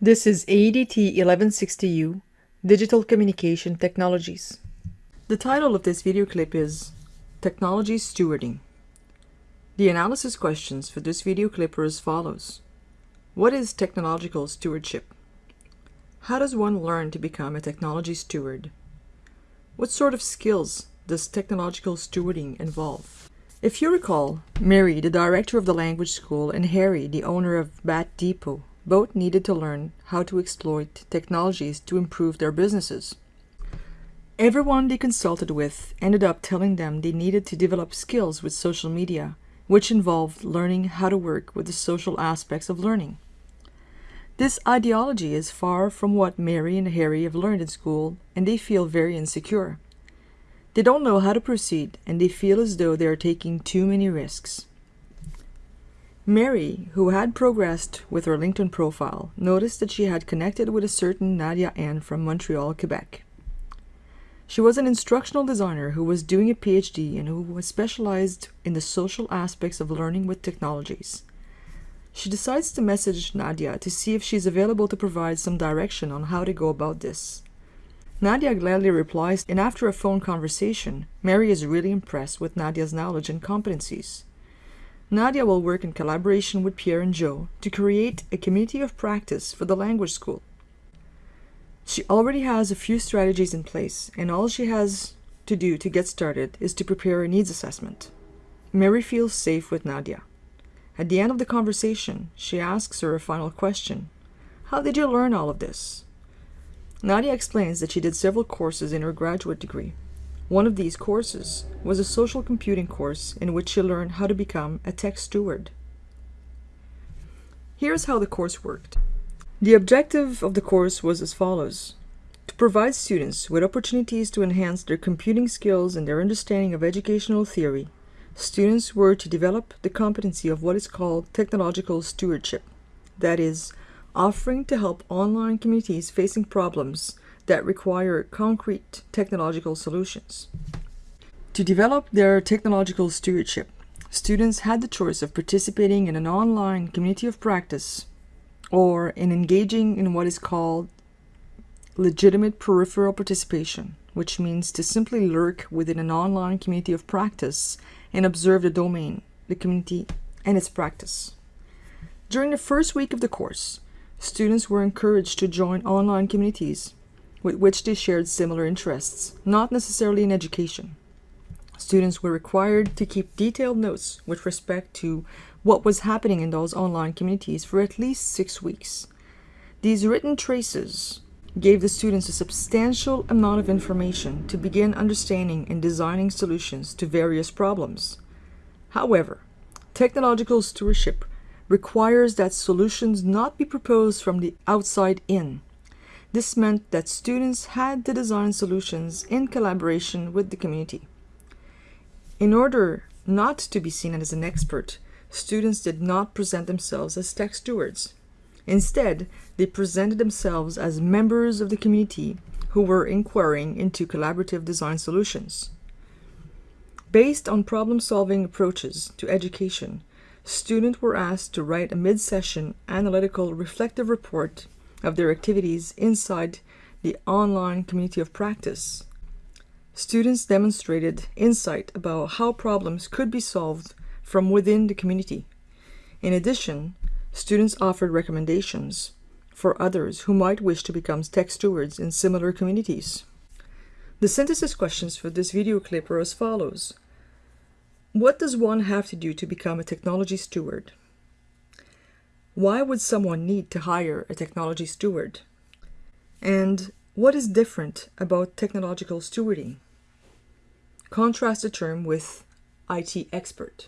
This is AEDT 1160U, Digital Communication Technologies. The title of this video clip is Technology Stewarding. The analysis questions for this video clip are as follows. What is technological stewardship? How does one learn to become a technology steward? What sort of skills does technological stewarding involve? If you recall, Mary, the director of the language school, and Harry, the owner of Bat Depot, both needed to learn how to exploit technologies to improve their businesses. Everyone they consulted with ended up telling them they needed to develop skills with social media, which involved learning how to work with the social aspects of learning. This ideology is far from what Mary and Harry have learned in school, and they feel very insecure. They don't know how to proceed, and they feel as though they are taking too many risks. Mary, who had progressed with her LinkedIn profile, noticed that she had connected with a certain Nadia N from Montreal, Quebec. She was an instructional designer who was doing a PhD and who was specialized in the social aspects of learning with technologies. She decides to message Nadia to see if she's available to provide some direction on how to go about this. Nadia gladly replies, and after a phone conversation, Mary is really impressed with Nadia's knowledge and competencies. Nadia will work in collaboration with Pierre and Joe to create a community of practice for the language school. She already has a few strategies in place, and all she has to do to get started is to prepare a needs assessment. Mary feels safe with Nadia. At the end of the conversation, she asks her a final question. How did you learn all of this? Nadia explains that she did several courses in her graduate degree. One of these courses was a social computing course in which she learned how to become a tech steward. Here's how the course worked. The objective of the course was as follows. To provide students with opportunities to enhance their computing skills and their understanding of educational theory, students were to develop the competency of what is called technological stewardship. That is, offering to help online communities facing problems that require concrete technological solutions. To develop their technological stewardship, students had the choice of participating in an online community of practice or in engaging in what is called legitimate peripheral participation, which means to simply lurk within an online community of practice and observe the domain, the community, and its practice. During the first week of the course, students were encouraged to join online communities with which they shared similar interests, not necessarily in education. Students were required to keep detailed notes with respect to what was happening in those online communities for at least six weeks. These written traces gave the students a substantial amount of information to begin understanding and designing solutions to various problems. However, technological stewardship requires that solutions not be proposed from the outside in, this meant that students had to design solutions in collaboration with the community. In order not to be seen as an expert, students did not present themselves as tech stewards. Instead, they presented themselves as members of the community who were inquiring into collaborative design solutions. Based on problem-solving approaches to education, students were asked to write a mid-session analytical reflective report of their activities inside the online community of practice. Students demonstrated insight about how problems could be solved from within the community. In addition, students offered recommendations for others who might wish to become tech stewards in similar communities. The synthesis questions for this video clip are as follows. What does one have to do to become a technology steward? Why would someone need to hire a technology steward? And what is different about technological stewarding? Contrast the term with IT expert.